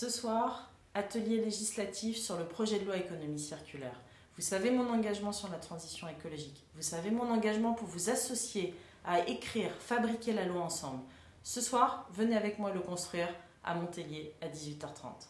Ce soir, atelier législatif sur le projet de loi économie circulaire. Vous savez mon engagement sur la transition écologique. Vous savez mon engagement pour vous associer à écrire, fabriquer la loi ensemble. Ce soir, venez avec moi le construire à Montpellier à 18h30.